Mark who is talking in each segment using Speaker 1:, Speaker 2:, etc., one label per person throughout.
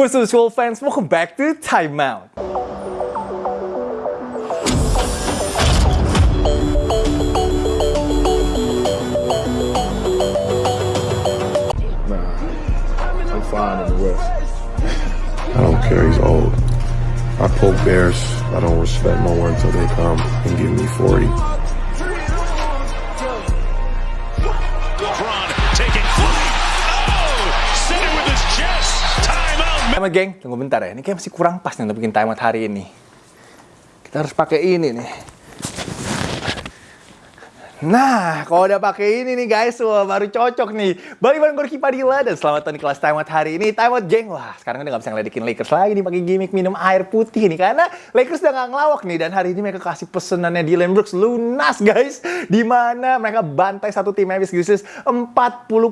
Speaker 1: What's up, Swole fans? Welcome back to Timeout.
Speaker 2: Nah, I'm fine in the West.
Speaker 3: I don't care. He's old. I poke bears. I don't respect no one until they come and give me 40.
Speaker 4: Timeout.
Speaker 1: Geng. Tunggu bentar ya. Ini kayak masih kurang pas nih untuk bikin timeout hari ini. Kita harus pakai ini nih. Nah, kalau udah pakai ini nih guys, wah baru cocok nih. Balik bareng gue Ricky Padilla dan selamat datang di kelas timeout hari ini. Timeout geng, wah sekarang udah gak bisa ngeledekin Lakers lagi nih pakai gimmick minum air putih nih. Karena Lakers udah gak ngelawak nih dan hari ini mereka kasih pesenannya Dylan Brooks lunas guys. Di mana mereka bantai satu tim Memphis Grizzlies 40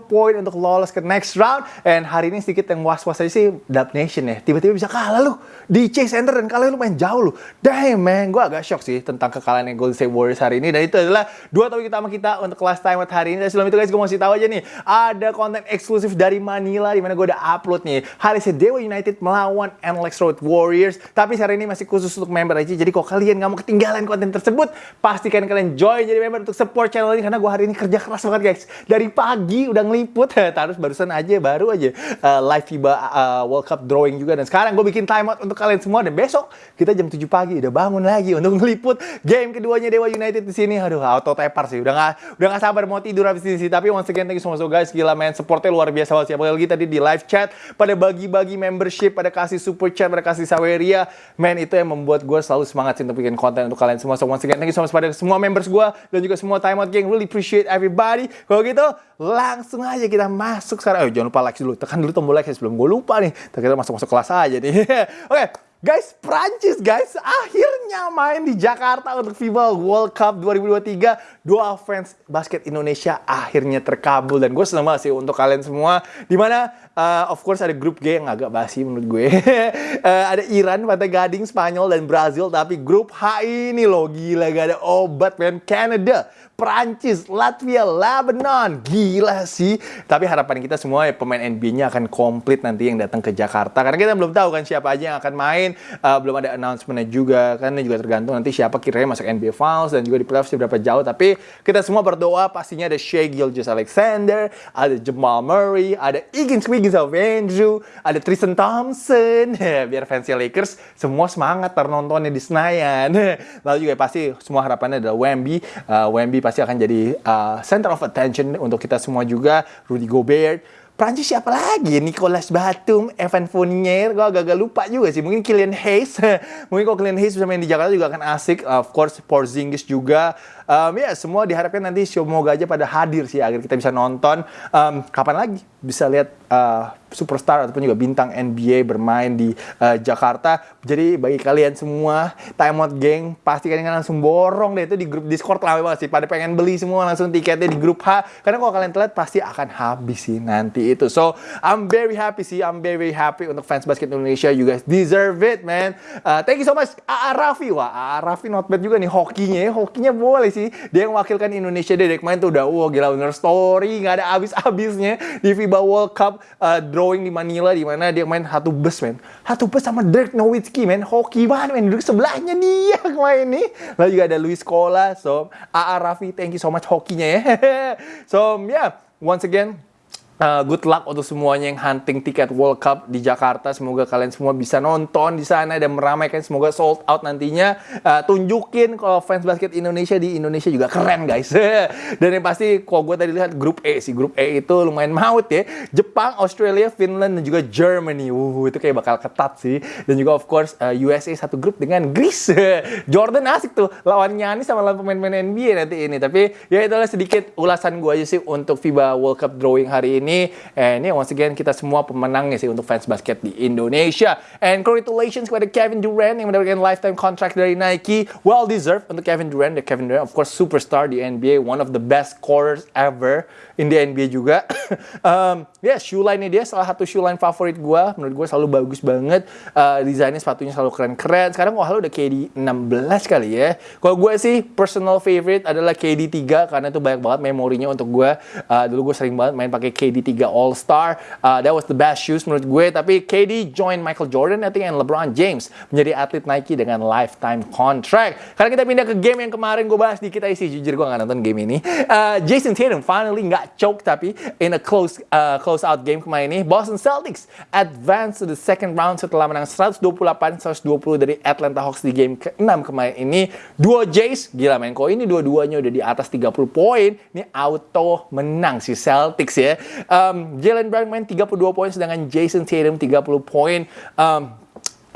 Speaker 1: poin untuk lolos ke next round. And hari ini sedikit yang was-was aja sih Dub Nation ya. Tiba-tiba bisa kalah lu di Chase Center dan kalah lu main jauh lu. Damn man, gue agak shock sih tentang kekalahan Golden State Warriors hari ini. Dan itu adalah dua topik utama kita untuk kelas time hari ini. Dan sebelum itu guys, gue mau kasih tahu aja nih, ada konten eksklusif dari Manila di mana gue udah upload nih. Hari ini Dewa United melawan NLEX Road Warriors. Tapi hari ini masih khusus untuk member aja. Jadi kalau kalian nggak mau ketinggalan konten tersebut, pastikan kalian join jadi member untuk support channel ini karena gue hari ini kerja keras banget guys. Dari pagi udah ngeliput, terus barusan aja baru aja uh, live FIBA uh, World Cup drawing juga dan sekarang gue bikin timeout untuk kalian semua dan besok kita jam 7 pagi udah bangun lagi untuk ngeliput game keduanya Dewa United di sini. Aduh, auto tepar sih. Udah nggak udah nggak sabar mau tidur habis ini sih. Tapi once again thank you so much guys. Gila men, supportnya luar biasa banget. Siapa lagi tadi di live chat pada bagi-bagi membership, pada kasih super chat, pada kasih saweria. Men, itu yang membuat gue selalu semangat sih untuk bikin konten untuk kalian semua. So once again thank you so much pada semua members gue dan juga semua timeout gang. Really appreciate everybody. Kalau gitu langsung aja kita masuk sekarang. Oh, jangan lupa like dulu. Tekan dulu tombol like sebelum gue lupa nih. Kita masuk-masuk kelas aja nih. Oke, Guys, Prancis guys akhirnya main di Jakarta untuk FIBA World Cup 2023. Doa fans basket Indonesia akhirnya terkabul dan gue senang banget sih untuk kalian semua. Di mana uh, of course ada grup G yang agak basi menurut gue. uh, ada Iran, Pantai Gading, Spanyol dan Brazil. Tapi grup H ini loh gila gak ada obat men. Canada, Prancis, Latvia, Lebanon. Gila sih. Tapi harapan kita semua ya pemain NBA-nya akan komplit nanti yang datang ke Jakarta. Karena kita belum tahu kan siapa aja yang akan main. Uh, belum ada announcement-nya juga. Kan juga tergantung nanti siapa kiranya masuk NBA Finals dan juga di playoff berapa jauh. Tapi kita semua berdoa pastinya ada Shea Gilgis Alexander, ada Jamal Murray, ada Higgins Wiggins of Andrew, ada Tristan Thompson. Biar fans Lakers semua semangat nontonnya di Senayan. Lalu juga pasti semua harapannya adalah Wemby. Uh, Wemby pasti akan jadi uh, center of attention untuk kita semua juga. Rudy Gobert. Prancis siapa lagi? Nicolas Batum, Evan Fournier, gue agak-agak lupa juga sih. Mungkin Kylian Hayes. Mungkin kalau Kylian Hayes bisa main di Jakarta juga akan asik. Of course, Porzingis juga. Um, ya, semua diharapkan nanti semoga aja pada hadir sih agar kita bisa nonton. Um, kapan lagi bisa lihat uh, superstar ataupun juga bintang NBA bermain di uh, Jakarta. Jadi bagi kalian semua timeout geng pasti kalian langsung borong deh itu di grup Discord lama banget sih. Pada pengen beli semua langsung tiketnya di grup H. Karena kalau kalian telat pasti akan habis sih nanti itu. So I'm very happy sih. I'm very, happy untuk fans basket Indonesia. You guys deserve it man. Uh, thank you so much AA Raffi. Wah AA Raffi not bad juga nih hokinya. Hokinya boleh sih. Dia yang wakilkan Indonesia dari kemarin tuh udah wah gila bener story. Nggak ada habis-habisnya di FIBA World Cup uh, drawing di Manila di mana dia main satu bus men. Satu bus sama Dirk Nowitzki men. Hoki banget men. Duduk sebelahnya dia kemarin nih. Lalu juga ada Luis Cola so AA Raffi thank you so much hokinya ya. So yeah. Once again Uh, good luck untuk semuanya yang hunting tiket World Cup di Jakarta. Semoga kalian semua bisa nonton di sana dan meramaikan. Semoga sold out nantinya. Uh, tunjukin kalau fans basket Indonesia di Indonesia juga keren guys. dan yang pasti kalau gue tadi lihat grup E sih. Grup E itu lumayan maut ya. Jepang, Australia, Finland, dan juga Germany. Uh, itu kayak bakal ketat sih. Dan juga of course uh, USA satu grup dengan Greece. Jordan asik tuh. Lawannya ini sama lawan pemain-pemain NBA nanti ini. Tapi ya itulah sedikit ulasan gue aja sih untuk FIBA World Cup drawing hari ini ini. And yeah, once again kita semua pemenangnya sih untuk fans basket di Indonesia. And congratulations kepada Kevin Durant yang mendapatkan lifetime contract dari Nike. Well deserved untuk Kevin Durant. The Kevin Durant of course superstar di NBA, one of the best scorers ever in the NBA juga. um, ya yeah, shoe line dia salah satu shoe line favorit gue. Menurut gue selalu bagus banget. Uh, desainnya sepatunya selalu keren-keren. Sekarang wah udah KD 16 kali ya. Kalau gue sih personal favorite adalah KD 3 karena itu banyak banget memorinya untuk gue. Uh, dulu gue sering banget main pakai KD di tiga All Star. Uh, that was the best shoes menurut gue. Tapi KD join Michael Jordan, I think, and LeBron James menjadi atlet Nike dengan lifetime contract. Karena kita pindah ke game yang kemarin gue bahas dikit aja sih, jujur gue nggak nonton game ini. Uh, Jason Tatum finally nggak choke tapi in a close uh, close out game kemarin ini, Boston Celtics advance to the second round setelah menang 128-120 dari Atlanta Hawks di game ke-6 kemarin ini. Duo Jays, gila men, kok ini dua-duanya udah di atas 30 poin, ini auto menang si Celtics ya. Um, Jalen Brown main 32 poin, sedangkan Jason Tatum 30 poin. Um,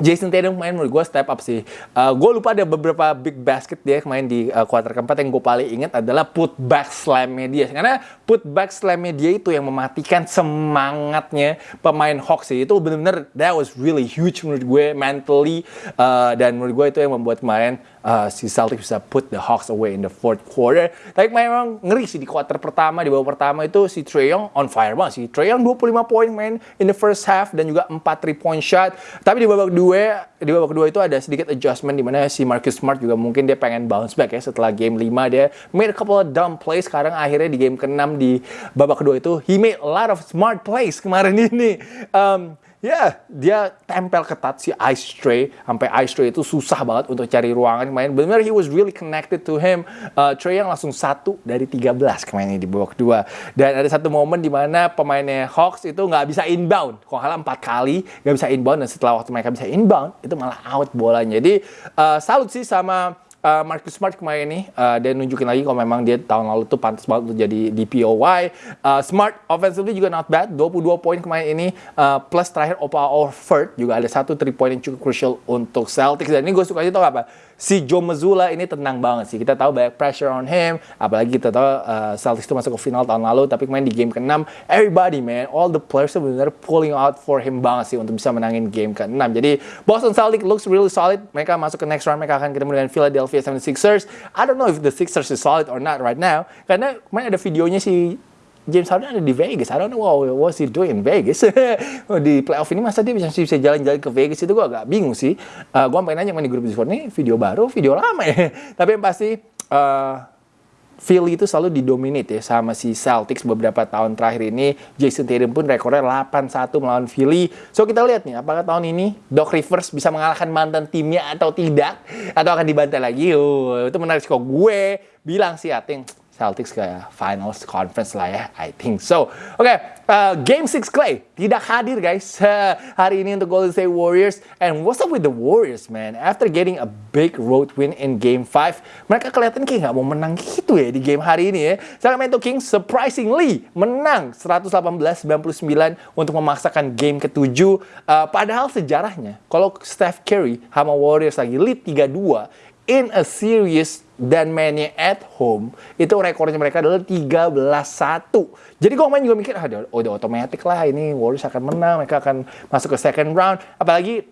Speaker 1: Jason Tatum main menurut gue step up sih. Uh, gue lupa ada beberapa big basket dia main di uh, quarter keempat yang gue paling inget adalah put back slam dia. Karena put back slam dia itu yang mematikan semangatnya pemain Hawks sih. Itu bener-bener that was really huge menurut gue mentally. Uh, dan menurut gue itu yang membuat kemarin uh, si Celtics bisa put the Hawks away in the fourth quarter. Tapi memang ngeri sih di quarter pertama, di babak pertama itu si Trae Young on fire banget sih. Trae Young 25 poin main in the first half dan juga 4 3 point shot. Tapi di babak dua, di babak kedua itu ada sedikit adjustment di mana si Marcus Smart juga mungkin dia pengen bounce back ya setelah game 5 dia made a couple of dumb plays. Sekarang akhirnya di game ke-6 di babak kedua itu he made a lot of smart plays kemarin ini. Um, Ya, dia tempel ketat si Ice Tray. Sampai Ice Tray itu susah banget untuk cari ruangan main. Benar he was really connected to him. Uh, Trey yang langsung satu dari 13 kemarin di babak kedua. Dan ada satu momen di mana pemainnya Hawks itu nggak bisa inbound. Kok kalah empat kali nggak bisa inbound. Dan setelah waktu mereka bisa inbound, itu malah out bolanya. Jadi uh, salut sih sama uh, Marcus Smart kemarin ini uh, dia nunjukin lagi kalau memang dia tahun lalu tuh pantas banget untuk jadi DPOY. Uh, Smart offensively juga not bad, 22 poin kemarin ini uh, plus terakhir Opa Orford juga ada satu 3 point yang cukup crucial untuk Celtics dan ini gue suka aja tau apa? Si Joe Mazzulla ini tenang banget sih. Kita tahu banyak pressure on him, apalagi kita tahu uh, Celtics itu masuk ke final tahun lalu, tapi main di game ke-6, everybody man, all the players benar-benar pulling out for him banget sih untuk bisa menangin game ke-6. Jadi Boston Celtics looks really solid. Mereka masuk ke next round, mereka akan ketemu dengan Philadelphia 76ers. I don't know if the Sixers is solid or not right now, karena kemarin ada videonya si James Harden ada di Vegas. I don't know what was he doing in Vegas. di playoff ini masa dia bisa bisa jalan-jalan ke Vegas itu gue agak bingung sih. Uh, gue pengen nanya di grup Discord ini video baru, video lama ya. Tapi yang pasti uh, Philly itu selalu didominate ya sama si Celtics beberapa tahun terakhir ini. Jason Tatum pun rekornya 8-1 melawan Philly. So kita lihat nih apakah tahun ini Doc Rivers bisa mengalahkan mantan timnya atau tidak atau akan dibantai lagi. Oh, itu menarik kok gue bilang sih I think Celtics ke finals conference lah ya, I think so. Oke, okay, uh, Game 6 Clay tidak hadir guys uh, hari ini untuk Golden State Warriors. And what's up with the Warriors man? After getting a big road win in Game 5, mereka kelihatan kayak nggak mau menang gitu ya di game hari ini ya. Sacramento Kings surprisingly menang 118-99 untuk memaksakan game ke-7. Uh, padahal sejarahnya, kalau Steph Curry sama Warriors lagi lead 3-2 in a series dan mainnya at home itu rekornya mereka adalah 13-1. Jadi gue main juga mikir ah udah otomatis lah ini Warriors akan menang, mereka akan masuk ke second round. Apalagi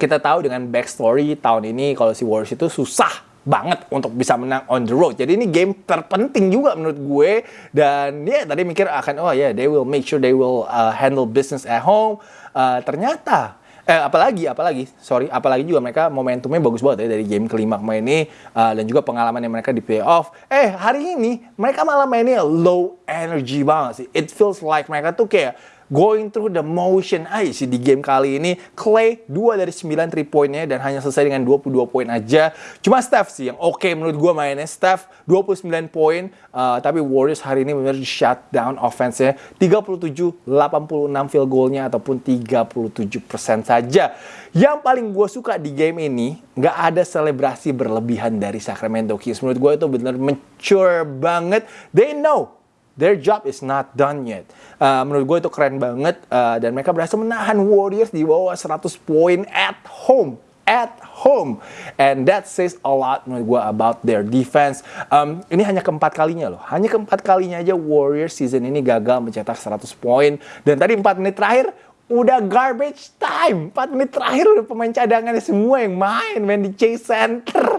Speaker 1: kita tahu dengan backstory tahun ini kalau si Warriors itu susah banget untuk bisa menang on the road. Jadi ini game terpenting juga menurut gue dan ya yeah, tadi mikir akan oh ya yeah, they will make sure they will uh, handle business at home. Uh, ternyata eh apalagi apalagi sorry apalagi juga mereka momentumnya bagus banget ya dari game kelima kemarin ini uh, dan juga pengalaman yang mereka di playoff. Eh hari ini mereka malah mainnya low energy banget sih. It feels like mereka tuh kayak going through the motion aja sih di game kali ini. Clay 2 dari 9 3 poinnya dan hanya selesai dengan 22 poin aja. Cuma Steph sih yang oke okay menurut gue mainnya. Steph 29 poin, uh, tapi Warriors hari ini benar shut down offense-nya. 37 86 field goal-nya ataupun 37% saja. Yang paling gue suka di game ini, nggak ada selebrasi berlebihan dari Sacramento Kings. Menurut gue itu benar mature banget. They know their job is not done yet. Uh, menurut gue itu keren banget uh, dan mereka berhasil menahan Warriors di bawah 100 poin at home at home. And that says a lot menurut gue about their defense. Um, ini hanya keempat kalinya loh. Hanya keempat kalinya aja Warriors season ini gagal mencetak 100 poin. Dan tadi 4 menit terakhir udah garbage time. 4 menit terakhir udah pemain cadangannya semua yang main main di Chase Center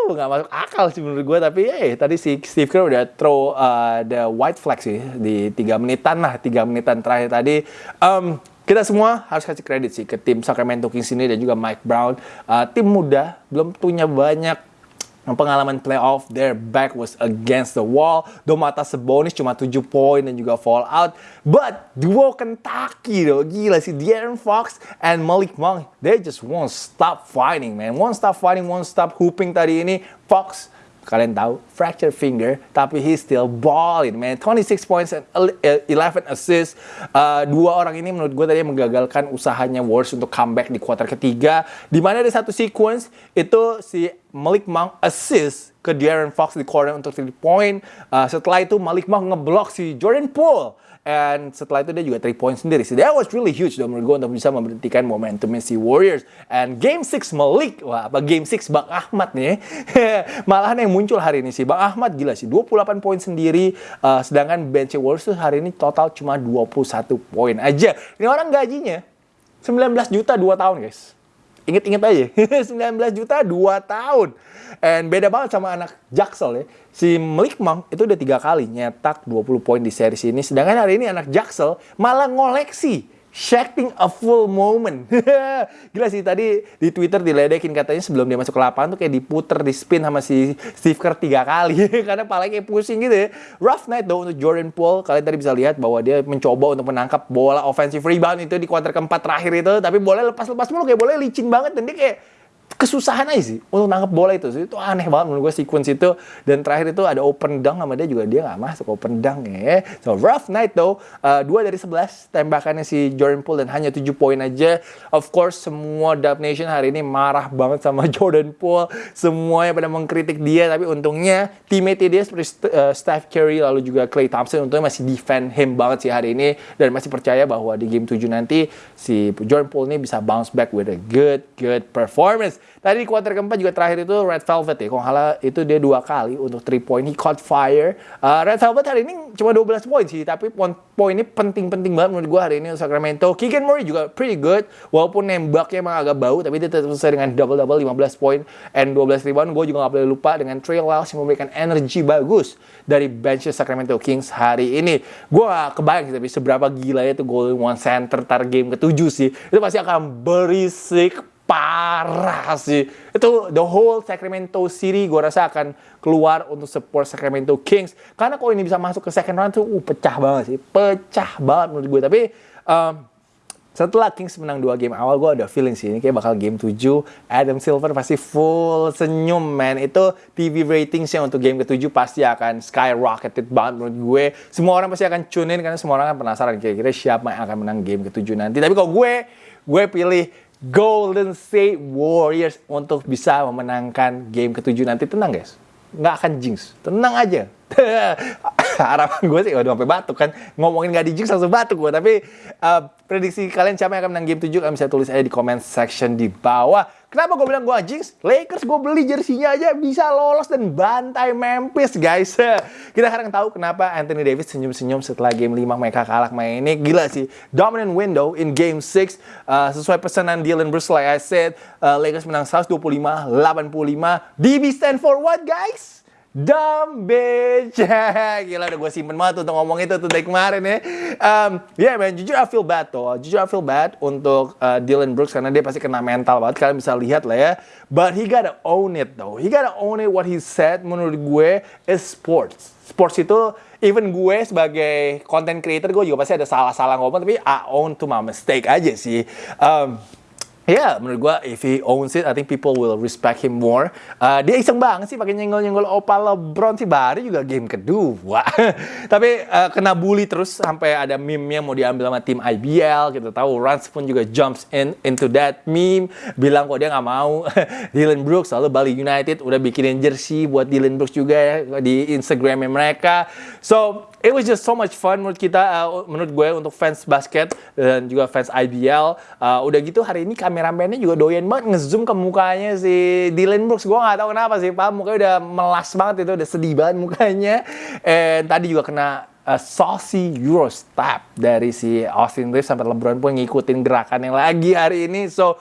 Speaker 1: Huh, nggak masuk akal sih menurut gue tapi eh tadi si Steve Kerr udah throw uh, the white flag sih di tiga menitan lah tiga menitan terakhir tadi. Um, kita semua harus kasih kredit sih ke tim Sacramento Kings ini dan juga Mike Brown. Uh, tim muda belum punya banyak pengalaman playoff, their back was against the wall. Domantas Sabonis cuma 7 poin dan juga fall out. But duo Kentucky though, gila sih De'Aaron Fox and Malik Monk, they just won't stop fighting man. Won't stop fighting, won't stop hooping tadi ini. Fox kalian tahu fracture finger tapi he still balling man. 26 points and 11 assists. Uh, dua orang ini menurut gue tadi menggagalkan usahanya Warriors untuk comeback di kuarter ketiga. Di mana ada satu sequence itu si Malik Monk assist ke De'Aaron Fox di corner untuk 3 point. Uh, setelah itu Malik Monk ngeblok si Jordan Poole And setelah itu dia juga 3 point sendiri. So that was really huge dong menurut gue untuk bisa memberhentikan momentumnya si Warriors. And game 6 Malik, wah apa game 6 Bang Ahmad nih. Malahan yang muncul hari ini sih. Bang Ahmad gila sih, 28 poin sendiri. Uh, sedangkan bench Warriors tuh hari ini total cuma 21 poin aja. Ini orang gajinya 19 juta 2 tahun guys. Ingat-ingat aja, 19 juta 2 tahun. And beda banget sama anak Jaksel ya. Si Malik Monk itu udah tiga kali nyetak 20 poin di series ini. Sedangkan hari ini anak Jaksel malah ngoleksi Shacking a full moment. Gila sih tadi di Twitter diledekin katanya sebelum dia masuk ke lapangan tuh kayak diputer, di spin sama si Steve Kerr tiga kali. Karena palanya kayak pusing gitu ya. Rough night though untuk Jordan Poole. Kalian tadi bisa lihat bahwa dia mencoba untuk menangkap bola offensive rebound itu di kuarter keempat terakhir itu. Tapi bola lepas-lepas mulu kayak bola licin banget. Dan dia kayak kesusahan aja sih untuk nangkep bola itu. Itu aneh banget menurut gue sequence itu. Dan terakhir itu ada open dunk sama dia juga dia nggak masuk open dunk ya. So rough night though. Uh, dari 11 tembakannya si Jordan Poole dan hanya 7 poin aja. Of course semua Dub Nation hari ini marah banget sama Jordan Poole. Semuanya pada mengkritik dia tapi untungnya teammate dia seperti uh, Steph Curry lalu juga Klay Thompson untungnya masih defend him banget sih hari ini dan masih percaya bahwa di game 7 nanti si Jordan Poole ini bisa bounce back with a good good performance. Tadi di kuarter keempat juga terakhir itu Red Velvet ya. Kalau nggak itu dia dua kali untuk 3 point. He caught fire. Uh, Red Velvet hari ini cuma 12 poin sih. Tapi poin poin ini penting-penting banget menurut gue hari ini untuk Sacramento. Keegan Murray juga pretty good. Walaupun nembaknya emang agak bau. Tapi dia tetap selesai dengan double-double 15 poin and 12 rebound. Gue juga nggak boleh lupa dengan Trey Lyles yang memberikan energi bagus dari bench Sacramento Kings hari ini. Gue gak kebayang sih tapi seberapa gila itu Golden One Center tar game ketujuh sih. Itu pasti akan berisik parah sih. Itu the whole Sacramento City gue rasa akan keluar untuk support Sacramento Kings. Karena kalau ini bisa masuk ke second round tuh uh, pecah banget sih. Pecah banget menurut gue. Tapi um, setelah Kings menang dua game awal, gue ada feeling sih ini kayak bakal game 7. Adam Silver pasti full senyum, man. Itu TV ratingsnya untuk game ke-7 pasti akan skyrocketed banget menurut gue. Semua orang pasti akan tune in karena semua orang kan penasaran kira-kira siapa yang akan menang game ke-7 nanti. Tapi kalau gue, gue pilih Golden State Warriors untuk bisa memenangkan game ketujuh nanti. Tenang guys, nggak akan jinx. Tenang aja. Harapan gue sih, udah sampai batuk kan. Ngomongin nggak di langsung batuk gue. Tapi uh, prediksi kalian siapa yang akan menang game 7 kalian bisa tulis aja di comment section di bawah. Kenapa gue bilang gue jinx? Lakers gue beli jersinya aja bisa lolos dan bantai Memphis guys. Kita sekarang tahu kenapa Anthony Davis senyum-senyum setelah game 5 mereka kalah main ini. Gila sih. Dominant window in game 6. Uh, sesuai pesanan Dylan Bruce like I said. Uh, Lakers menang 125-85. DB stand for what guys? Dumb bitch. Gila udah gue simpen banget untuk ngomong itu tuh dari kemarin ya. Um, yeah man, jujur I feel bad tuh. Jujur I feel bad untuk uh, Dylan Brooks karena dia pasti kena mental banget. Kalian bisa lihat lah ya. But he gotta own it though. He gotta own it what he said menurut gue is sports. Sports itu even gue sebagai content creator gue juga pasti ada salah-salah ngomong tapi I own to my mistake aja sih. Um, Ya, yeah, menurut gua if he owns it, I think people will respect him more. Uh, dia iseng banget sih pakai nyenggol-nyenggol opal LeBron sih baru juga game kedua. Tapi uh, kena bully terus sampai ada meme yang mau diambil sama tim IBL. Kita tahu Rans pun juga jumps in into that meme, bilang kok dia nggak mau. Dylan Brooks lalu Bali United udah bikinin jersey buat Dylan Brooks juga ya di Instagramnya mereka. So it was just so much fun menurut kita, uh, menurut gue untuk fans basket dan juga fans IBL. Uh, udah gitu hari ini kameramennya juga doyan banget ngezoom ke mukanya si Dylan Brooks. Gue nggak tahu kenapa sih, Pak. Mukanya udah melas banget itu, udah sedih banget mukanya. And tadi juga kena uh, saucy Euro step dari si Austin Reeves sampai LeBron pun ngikutin gerakannya lagi hari ini. So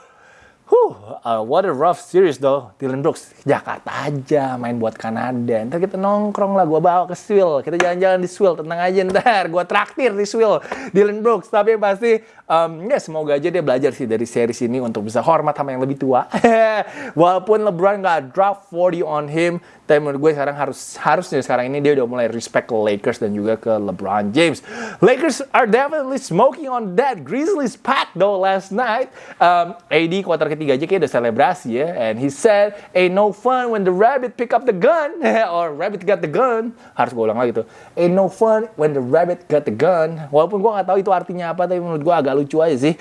Speaker 1: Huh, uh, what a rough series though. Dylan Brooks, Jakarta aja main buat Kanada. Ntar kita nongkrong lah, gua bawa ke Swill. Kita jalan-jalan di Swill, tenang aja ntar. Gua traktir di Swill, Dylan Brooks. Tapi yang pasti, um, ya semoga aja dia belajar sih dari series ini untuk bisa hormat sama yang lebih tua. Walaupun LeBron nggak drop 40 on him, tapi menurut gue sekarang harus harusnya sekarang ini dia udah mulai respect ke Lakers dan juga ke LeBron James. Lakers are definitely smoking on that Grizzlies pack though last night. Um, AD kuarter ketiga aja kayak udah selebrasi ya. And he said, ain't no fun when the rabbit pick up the gun. Or rabbit got the gun. Harus gue ulang lagi tuh. Ain't no fun when the rabbit got the gun. Walaupun gue gak tahu itu artinya apa, tapi menurut gue agak lucu aja sih.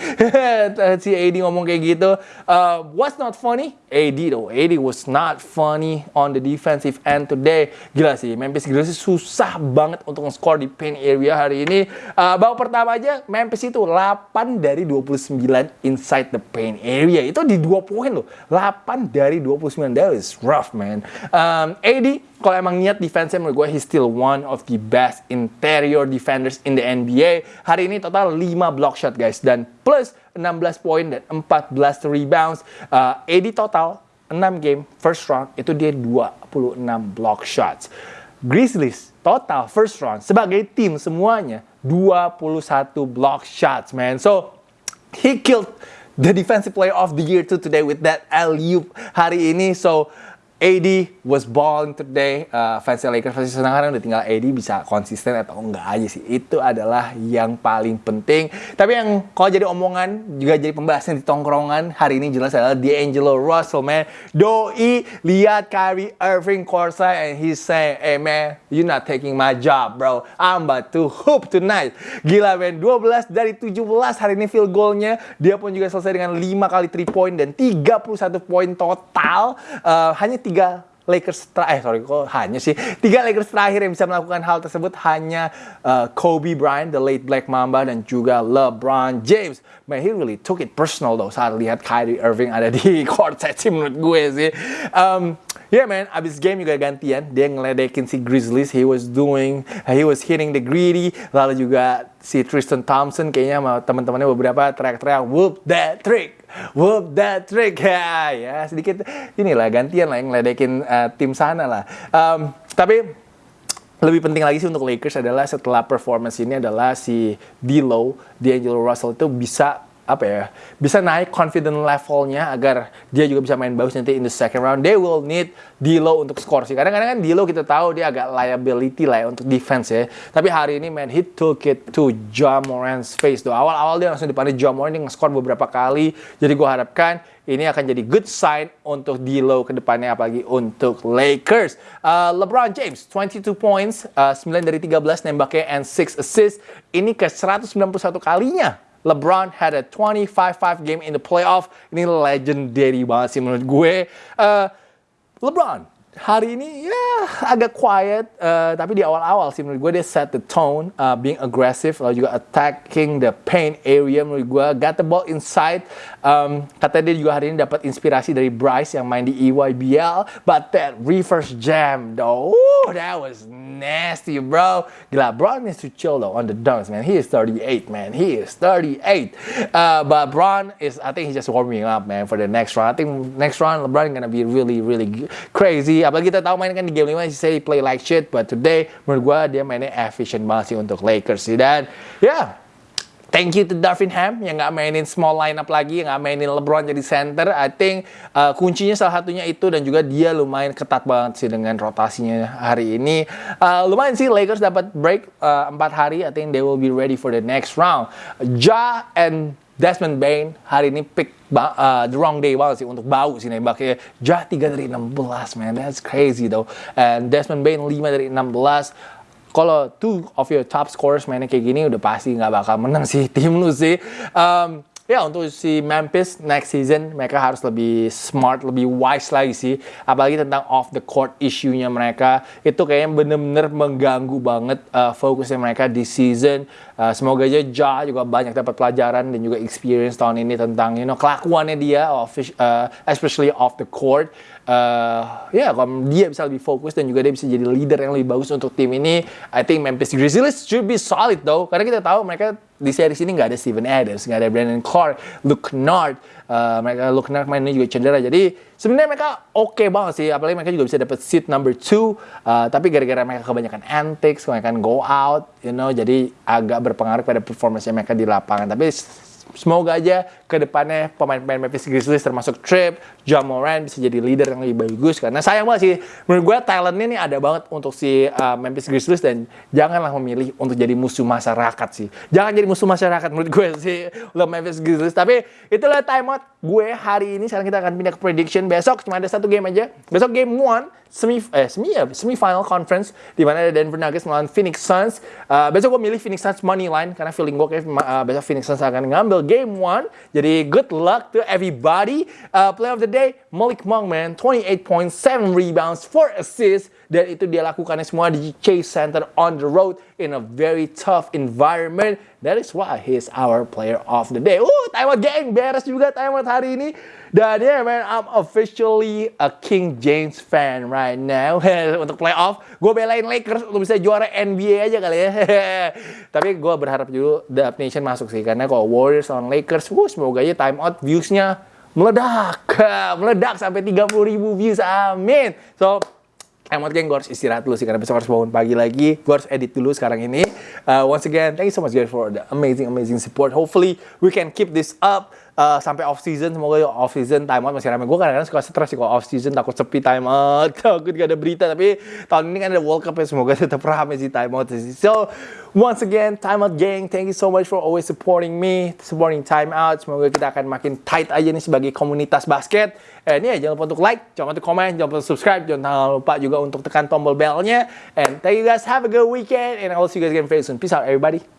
Speaker 1: si AD ngomong kayak gitu. Uh, what's not funny? AD though. AD was not funny on the defensive end today. Gila sih, Memphis Grizzlies susah banget untuk nge-score di paint area hari ini. Uh, babak pertama aja Memphis itu 8 dari 29 inside the paint area. Itu di 2 poin loh. 8 dari 29. That is rough, man. Um, AD, kalau emang niat defense menurut gue, he's still one of the best interior defenders in the NBA. Hari ini total 5 block shot, guys. Dan plus 16 poin dan 14 rebounds. Uh, AD total 6 game first round itu dia 26 block shots. Grizzlies total first round sebagai tim semuanya 21 block shots, man. So he killed the defensive player of the year too today with that alley hari ini. So AD was balling today. Uh, fans Lakers pasti senang karena udah tinggal AD bisa konsisten atau enggak aja sih. Itu adalah yang paling penting. Tapi yang kalau jadi omongan juga jadi pembahasan di tongkrongan hari ini jelas adalah D'Angelo Russell man. Doi lihat Kyrie Irving courtside and he say, "Hey man, you not taking my job, bro. I'm about to hoop tonight." Gila man, 12 dari 17 hari ini field goalnya. Dia pun juga selesai dengan 5 kali 3 point dan 31 poin total. Uh, hanya tiga Lakers terakhir, eh sorry kok hanya sih tiga Lakers terakhir yang bisa melakukan hal tersebut hanya uh, Kobe Bryant, the late Black Mamba dan juga LeBron James. Man, he really took it personal though saat lihat Kyrie Irving ada di court set sih menurut gue sih. Um, yeah man, abis game juga gantian dia ngeledekin si Grizzlies. He was doing, he was hitting the greedy. Lalu juga si Tristan Thompson kayaknya sama teman-temannya beberapa teriak-teriak whoop that trick whoop that trick. Ya ya sedikit inilah gantian lah yang ngeledekin uh, tim sana lah. Um, tapi lebih penting lagi sih untuk Lakers adalah setelah performance ini adalah si D'Lo, D'Angelo Russell itu bisa apa ya bisa naik confident levelnya agar dia juga bisa main bagus nanti in the second round. They will need D'Lo untuk skor sih. Kadang-kadang kan D'Lo kita tahu dia agak liability lah ya untuk defense ya. Tapi hari ini man he took it to Ja Morant's face tuh awal-awal dia langsung dipandu Ja Morant dia nge-score beberapa kali. Jadi gue harapkan ini akan jadi good sign untuk D'Lo ke depannya apalagi untuk Lakers. Uh, LeBron James 22 points, uh, 9 dari 13 nembaknya and 6 assists. Ini ke 191 kalinya LeBron had a 25-5 game in the playoff. Ini legendary banget sih menurut gue. Uh, LeBron hari ini ya agak quiet, uh, tapi di awal-awal sih menurut gue dia set the tone, uh, being aggressive, lalu juga attacking the paint area menurut gue, got the ball inside. Um, katanya dia juga hari ini dapat inspirasi dari Bryce yang main di EYBL, but that reverse jam though, that was nasty bro. Gila, Bron needs to chill though on the dunks man. He is 38 man, he is 38. Uh, but Bron is, I think he's just warming up man for the next round. I think next round LeBron gonna be really really crazy apalagi kita tahu main kan di game 5 sih play like shit but today menurut gua dia mainnya efficient banget sih untuk Lakers sih dan ya yeah, Thank you to Darvin Ham yang nggak mainin small lineup lagi, yang nggak mainin LeBron jadi center. I think uh, kuncinya salah satunya itu dan juga dia lumayan ketat banget sih dengan rotasinya hari ini. Uh, lumayan sih Lakers dapat break uh, 4 hari. I think they will be ready for the next round. Ja and Desmond Bain hari ini pick uh, the wrong day banget sih untuk bau sih nembaknya. Ja 3 dari 16 man, that's crazy though. And Desmond Bain 5 dari 16 kalau two of your top scorers mainnya kayak gini udah pasti nggak bakal menang sih tim lu sih. Um, ya untuk si Memphis next season mereka harus lebih smart, lebih wise lagi sih. Apalagi tentang off the court issue-nya mereka itu kayaknya bener-bener mengganggu banget uh, fokusnya mereka di season. Uh, semoga aja Ja juga banyak dapat pelajaran dan juga experience tahun ini tentang you know kelakuannya dia, uh, especially off the court. Uh, ya, kalau dia bisa lebih fokus dan juga dia bisa jadi leader yang lebih bagus untuk tim ini, I think Memphis Grizzlies should be solid though. Karena kita tahu mereka di series ini nggak ada Steven Adams, nggak ada Brandon Clark, Luke Kennard. Uh, mereka Luke Kennard main ini juga cedera. Jadi sebenarnya mereka oke banget sih. Apalagi mereka juga bisa dapat seat number two. Uh, tapi gara-gara mereka kebanyakan antics, kebanyakan go out, you know, jadi agak berpengaruh pada performance mereka di lapangan. Tapi semoga aja ke depannya pemain-pemain Memphis Grizzlies termasuk Trip, John Moran bisa jadi leader yang lebih bagus. Karena sayang banget sih menurut gue talentnya nih ada banget untuk si uh, Memphis Grizzlies dan janganlah memilih untuk jadi musuh masyarakat sih. Jangan jadi musuh masyarakat menurut gue sih lo Memphis Grizzlies. Tapi itulah timeout gue hari ini. Sekarang kita akan pindah ke prediction. Besok cuma ada satu game aja. Besok game one semi eh semi ya semi final conference di mana ada Denver Nuggets melawan Phoenix Suns. Uh, besok gue milih Phoenix Suns money line karena feeling gue kayak uh, besok Phoenix Suns akan ngambil game one. Jadi good luck to everybody. Uh, play of the day Malik Monk man 28 points, 7 rebounds, 4 assists dan itu dia lakukannya semua di Chase Center on the road in a very tough environment. That is why he is our player of the day. Uh, timeout gang beres juga timeout hari ini. Dan yeah, man, I'm officially a King James fan right now. Untuk playoff, gue belain Lakers untuk bisa juara NBA aja kali ya. Tapi gue berharap dulu The Nation masuk sih. Karena kalau Warriors on Lakers, wuh, semoga aja timeout views-nya meledak. meledak sampai 30 ribu views. Amin. So, Emot geng, gue harus istirahat dulu sih karena besok harus bangun pagi lagi. Gue harus edit dulu sekarang ini. Uh, once again, thank you so much guys for the amazing, amazing support. Hopefully we can keep this up uh, sampai off season. Semoga off season time out masih ramai. Gue kadang-kadang suka stres sih kalau off season takut sepi time out, takut gak ada berita. Tapi tahun ini kan ada World Cup ya, semoga tetap ramai sih time out. So once again, time out gang, thank you so much for always supporting me, supporting time out. Semoga kita akan makin tight aja nih sebagai komunitas basket. Ini ya jangan lupa untuk like, jangan lupa untuk komen, jangan lupa untuk subscribe, jangan lupa juga untuk tekan tombol belnya. And thank you guys, have a good weekend, and I will see you guys again very soon. Peace out everybody.